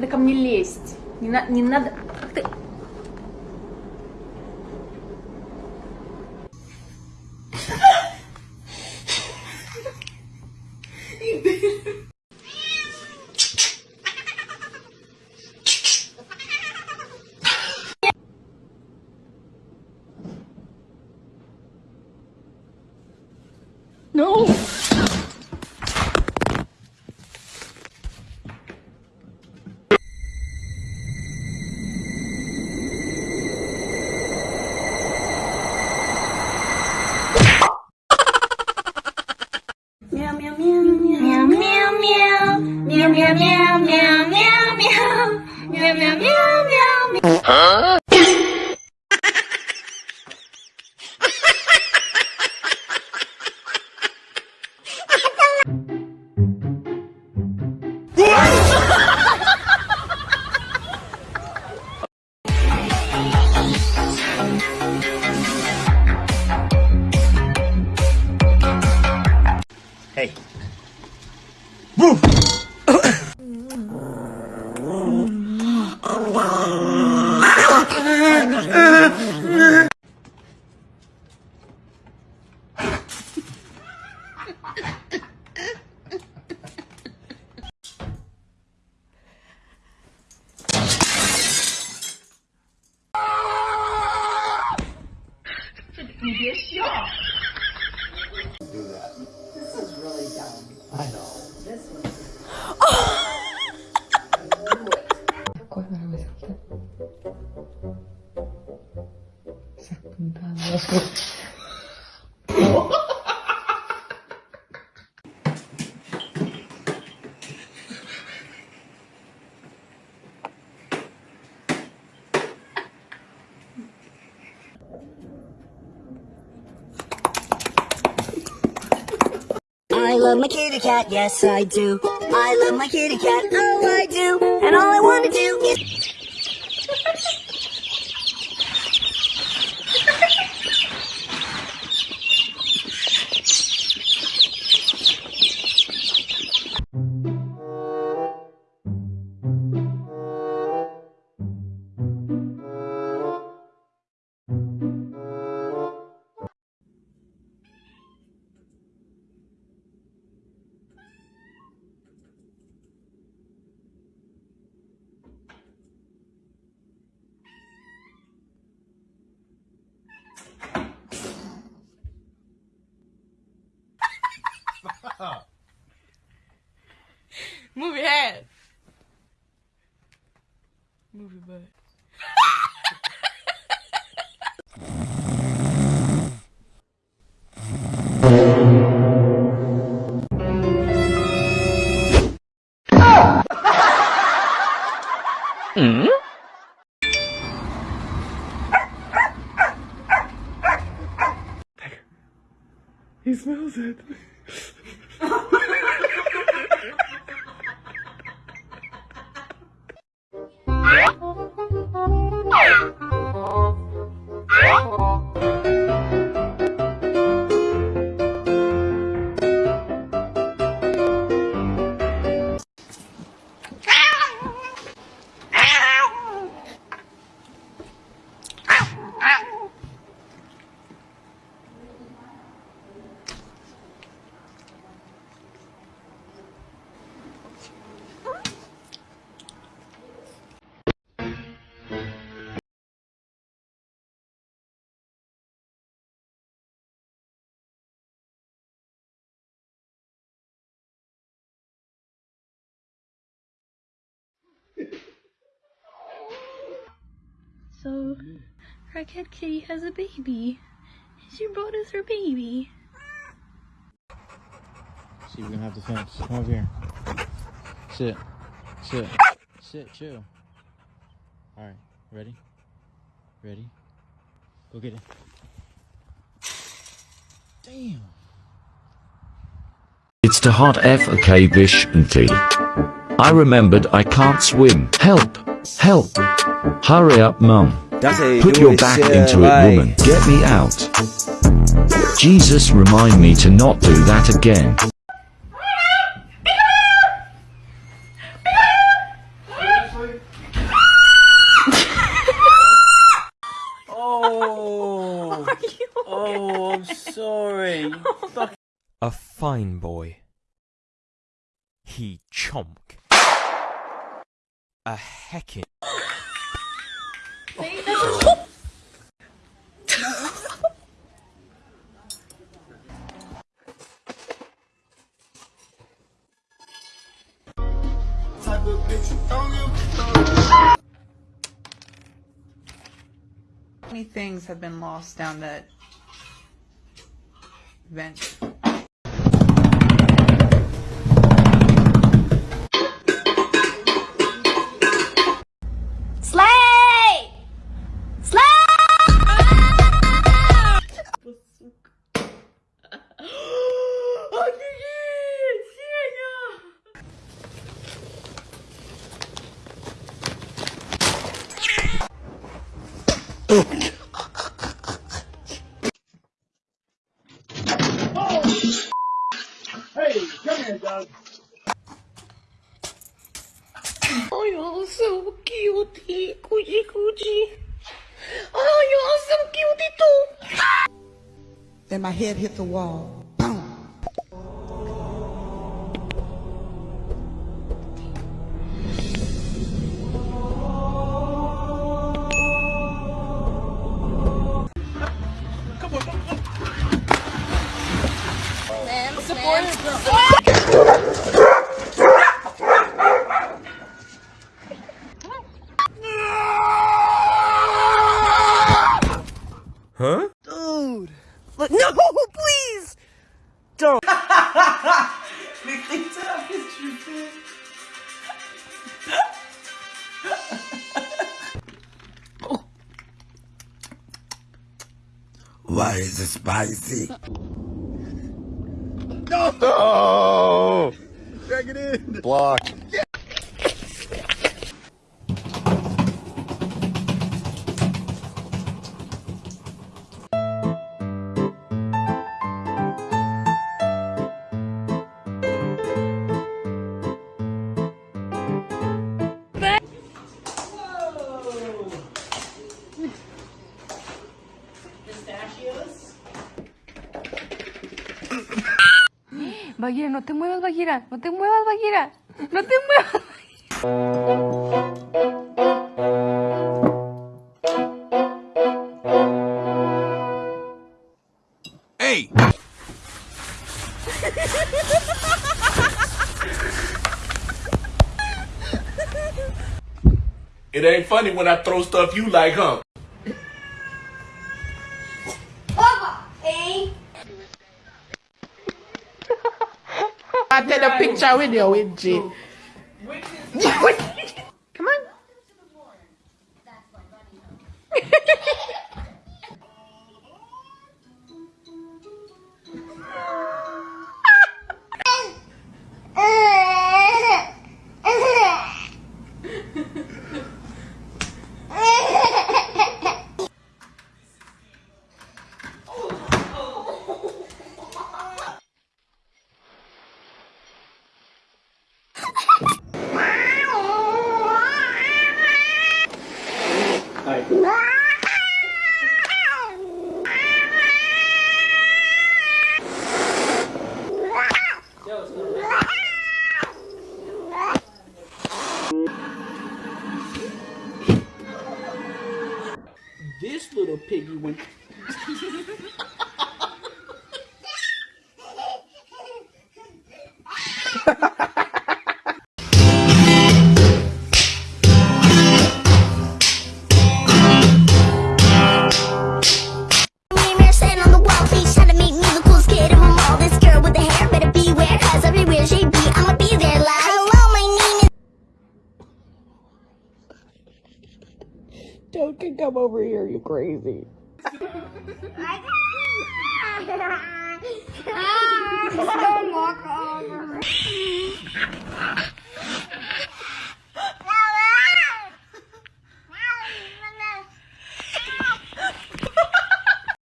надо ко мне лезть. Не, на- не надо... Ты... Hey. I love my kitty cat, yes I do. I love my kitty cat, oh I do. And all I want to do is. Your head. Your butt. He smells it. So, Crackhead Kitty has a baby. She brought us her baby. See, we're gonna have the fence. Come over here. Sit. Sit. Sit. Chill. Alright. Ready? Ready? Go get it. Damn. It's the hot F okay bish until I remembered I can't swim. Help! Help! Hurry up, mum. Put your back into it, woman. Get me out. Jesus, remind me to not do that again. oh, oh, I'm sorry. a fine boy. He chomp. A heckin'. many things have been lost down that vent. Oh, you're so coochie. Oh, you're so too. Then my head hit the wall. Boom. Huh? Look, no, please! Don't. Why is it spicy? Oh! Drag it in. Block. Bagheera, no te muevas, Bagheera. No te muevas, Bagheera. No te muevas. Hey! It ain't funny when I throw stuff you like, huh? I take a picture with you, with G. This little piggy went. Toad can come over here, you crazy. Ah, walk over.